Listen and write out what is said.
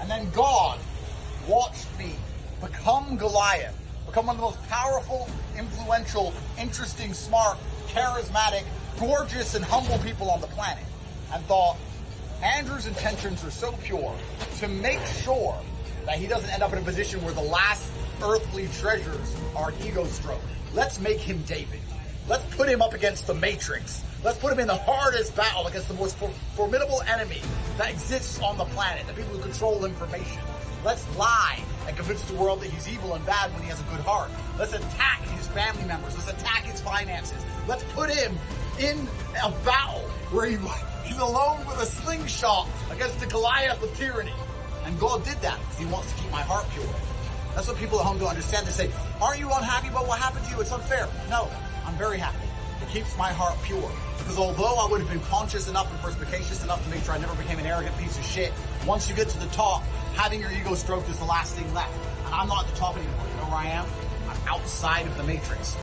And then God watched me become Goliath, become one of the most powerful, influential, interesting, smart, charismatic, gorgeous, and humble people on the planet. And thought, Andrew's intentions are so pure to make sure that he doesn't end up in a position where the last earthly treasures are ego stroke. Let's make him David. Let's put him up against the Matrix. Let's put him in the hardest battle against the most for- formidable enemy that exists on the planet, the people who control information. Let's lie and convince the world that he's evil and bad when he has a good heart. Let's attack his family members. Let's attack his finances. Let's put him in a battle where he, he's alone with a slingshot against the Goliath of tyranny. And God did that because he wants to keep my heart pure. That's what people at home don't understand. They say, aren't you unhappy about what happened to you? It's unfair. No, I'm very happy. It keeps my heart pure. Because although I would have been conscious enough and perspicacious enough to make sure I never became an arrogant piece of shit, once you get to the top, having your ego stroked is the last thing left. And I'm not at the top anymore. You know where I am? I'm outside of the matrix.